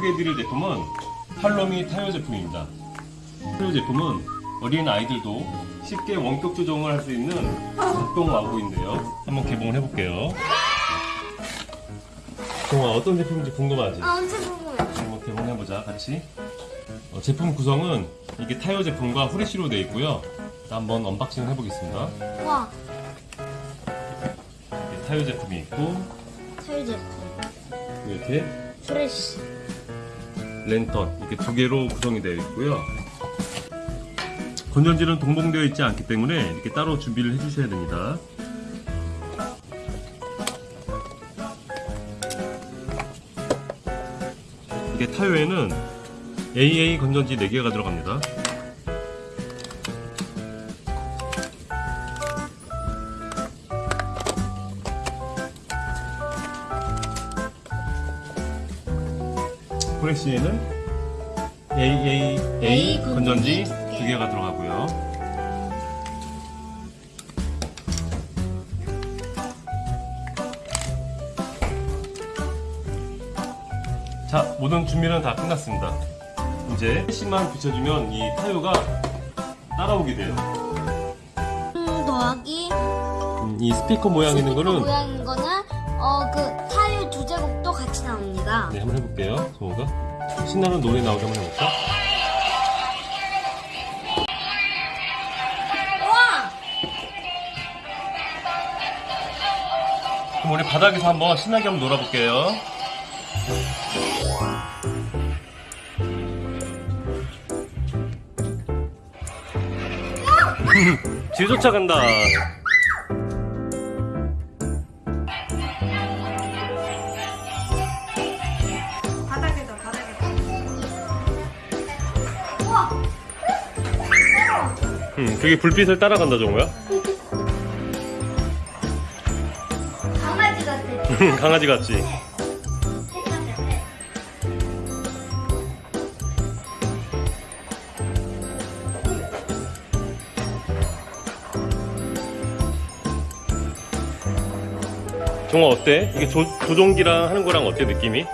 소개해드릴 제품은 팔로미 타요 제품입니다. 타요 제품은 어린 아이들도 쉽게 원격 조정을 할 수 있는 작동 완구인데요. 한번 개봉을 해볼게요. 동아 어떤 제품인지 궁금하지? 아 엄청 궁금해. 한번 개봉해보자 같이 어, 제품 구성은 이게 타요 제품과 후레쉬로 되어 있고요 자, 한번 unboxing을 해보겠습니다 와 타이어 제품이 있고 타일 제품. 이렇게 프레쉬. 랜턴. 이렇게 두 개로 구성이 되어 있고요. 건전지는 동봉되어 있지 않기 때문에 이렇게 따로 준비를 해주셔야 됩니다. 이게 타요에는 AA 건전지 4개가 들어갑니다 프레시에는 AA A 건전지 두 개가 들어가고요. 자, 모든 준비는 다 끝났습니다. 이제 패시만 붙여주면 이 타요가 따라오게 돼요. 음, 더하기 음, 이 스피커 모양 있는 스피커 거는 모양인 거는 어그 타일 네, 한번 해볼게요. 소호가 신나는 노래 나오게 한번 해볼까? 와! 그럼 우리 바닥에서 한번 신나게 한번 놀아볼게요. 뒤 쫓아간다. 바닥에다 음, 그게 불빛을 따라간다, 정우야? 강아지 같아. 강아지 같지? 정우 어때? 이게 조, 조종기랑 하는 거랑 어때, 느낌이?